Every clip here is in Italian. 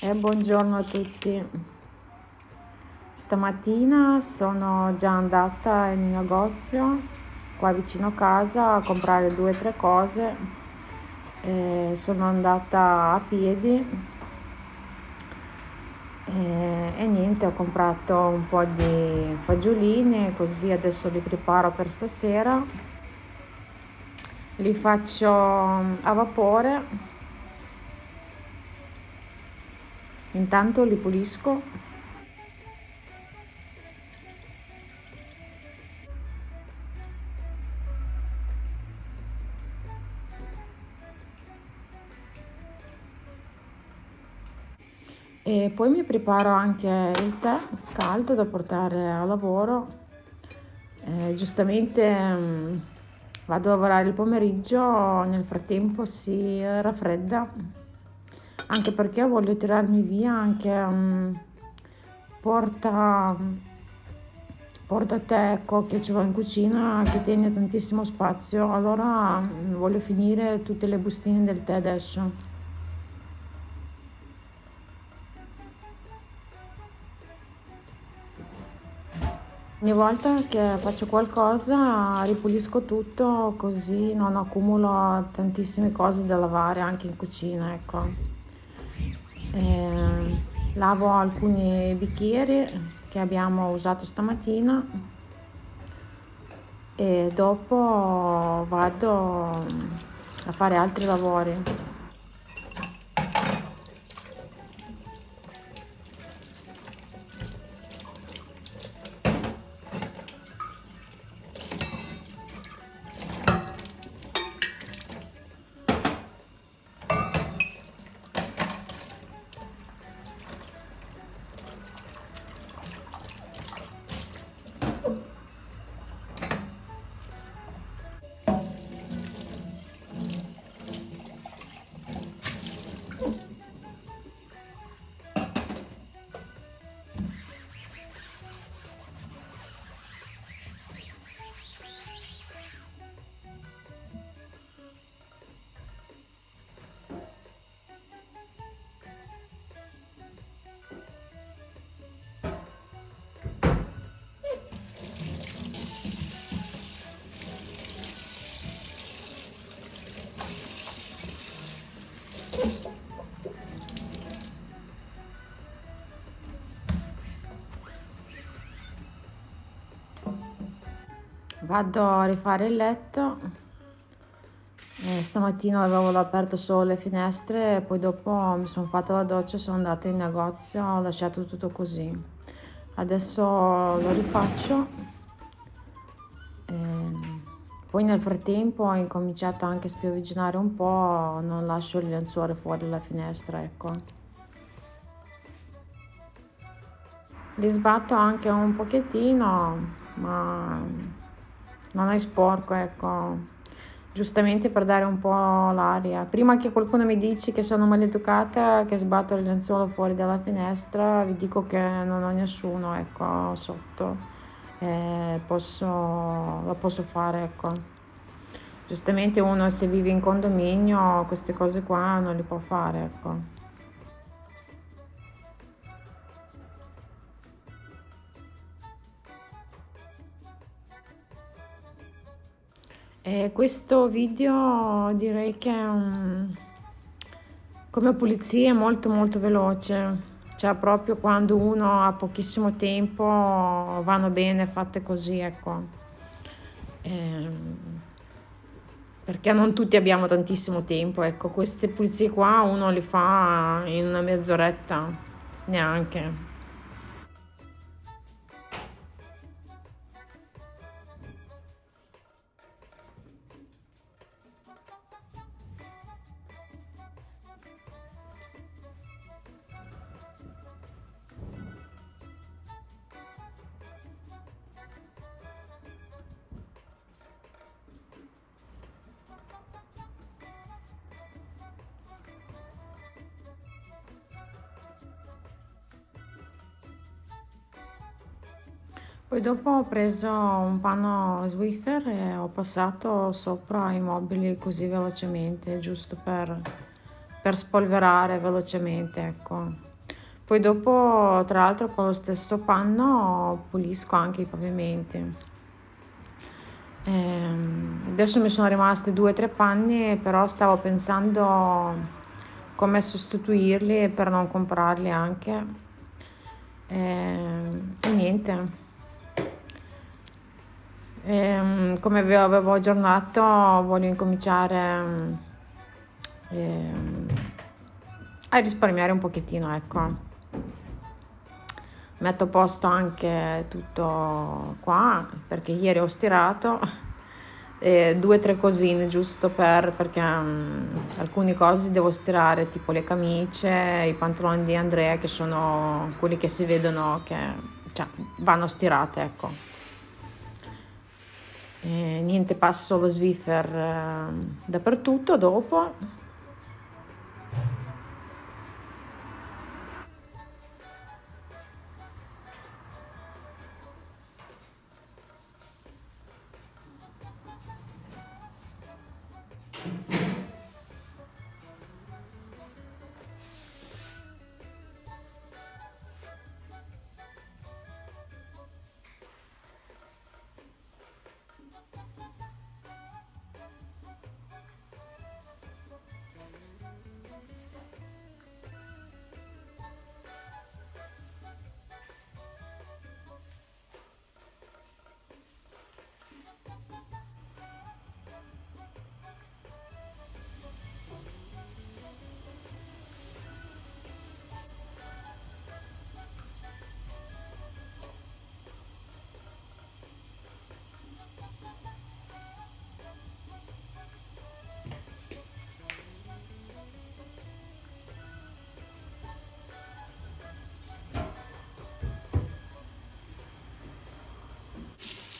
E buongiorno a tutti. Stamattina sono già andata in negozio qua vicino casa a comprare due o tre cose. E sono andata a piedi e, e niente, ho comprato un po' di fagiolini così adesso li preparo per stasera. Li faccio a vapore Intanto li pulisco. E poi mi preparo anche il tè caldo da portare a lavoro. Eh, giustamente mm, vado a lavorare il pomeriggio, nel frattempo si raffredda anche perché voglio tirarmi via anche um, porta porta tecco che ce l'ho in cucina che tiene tantissimo spazio allora um, voglio finire tutte le bustine del tè adesso Ogni volta che faccio qualcosa ripulisco tutto così non accumulo tantissime cose da lavare anche in cucina, ecco. Eh, lavo alcuni bicchieri che abbiamo usato stamattina e dopo vado a fare altri lavori. Vado a rifare il letto. Eh, stamattina avevo aperto solo le finestre e poi dopo mi sono fatta la doccia sono andata in negozio ho lasciato tutto così. Adesso lo rifaccio. Eh, poi nel frattempo ho incominciato anche a spiovigginare un po' non lascio il lenzuolo fuori dalla finestra ecco. Li sbatto anche un pochettino ma non è sporco, ecco. Giustamente per dare un po' l'aria. Prima che qualcuno mi dici che sono maleducata, che sbatto il lenzuolo fuori dalla finestra, vi dico che non ho nessuno, ecco, sotto. Eh, posso, lo posso fare, ecco. Giustamente uno se vive in condominio queste cose qua non le può fare, ecco. E questo video direi che um, come pulizia è molto molto veloce, cioè proprio quando uno ha pochissimo tempo vanno bene fatte così, ecco. E, perché non tutti abbiamo tantissimo tempo, ecco, queste pulizie qua uno le fa in una mezz'oretta, neanche. Poi dopo ho preso un panno Swiffer e ho passato sopra i mobili così velocemente, giusto per, per spolverare velocemente, ecco. poi dopo tra l'altro con lo stesso panno pulisco anche i pavimenti. Eh, adesso mi sono rimasti due o tre panni però stavo pensando come sostituirli per non comprarli anche. Eh, e niente e, come vi avevo aggiornato voglio incominciare eh, a risparmiare un pochettino ecco. Metto a posto anche tutto qua perché ieri ho stirato e due o tre cosine giusto per perché um, alcune cose devo stirare tipo le camicie i pantaloni di Andrea che sono quelli che si vedono che cioè, vanno stirate ecco e niente passo lo Swiffer eh, dappertutto dopo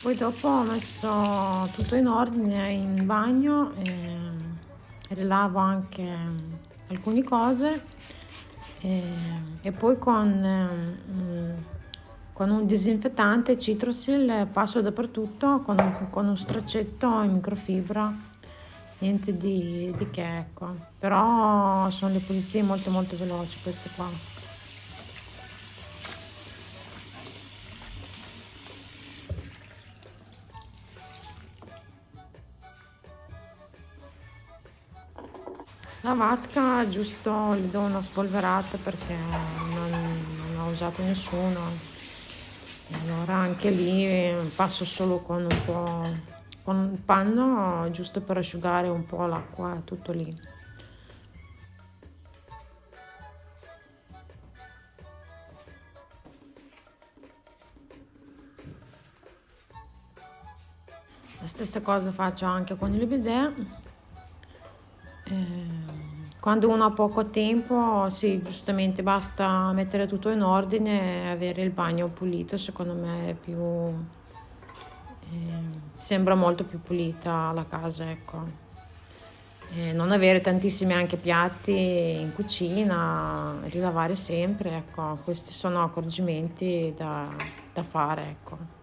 Poi dopo ho messo tutto in ordine in bagno e rilavo anche alcune cose e, e poi con, con, un disinfettante Citrosil passo dappertutto con con un straccetto in microfibra niente di, di che ecco. Però sono le pulizie molto molto veloci queste qua La vasca giusto gli do una spolverata perché non, non ho usato nessuno. Allora anche lì passo solo con un po' con un panno giusto per asciugare un po' l'acqua, tutto lì. La stessa cosa faccio anche con il bidet quando uno ha poco tempo, sì, giustamente basta mettere tutto in ordine e avere il bagno pulito, secondo me è più... Eh, sembra molto più pulita la casa, ecco. E non avere tantissimi anche piatti in cucina, rilavare sempre, ecco, questi sono accorgimenti da, da fare, ecco.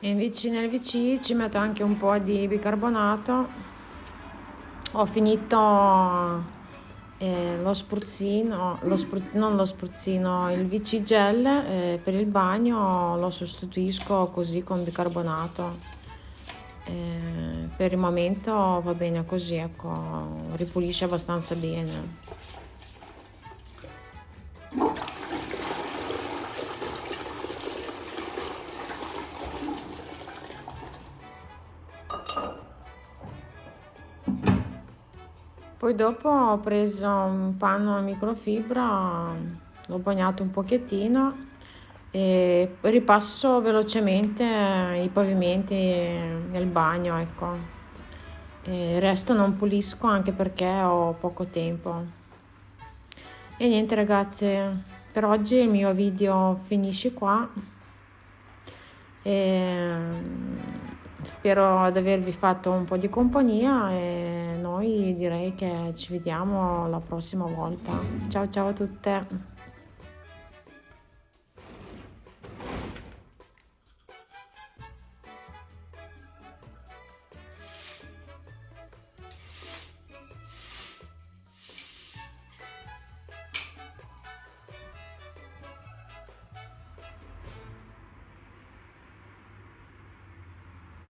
E invece nel VC ci metto anche un po' di bicarbonato. Ho finito eh, lo spruzzino, lo spruzzino, non lo spruzzino, il VC gel eh, per il bagno lo sostituisco così con bicarbonato. Eh, per il momento va bene così ecco ripulisce abbastanza bene Poi dopo ho preso un panno a microfibra, l'ho bagnato un pochettino e ripasso velocemente i pavimenti nel bagno, ecco. E il resto non pulisco anche perché ho poco tempo. E niente ragazze, per oggi il mio video finisce qua. E spero di avervi fatto un po' di compagnia noi direi che ci vediamo la prossima volta. Ciao ciao a tutte!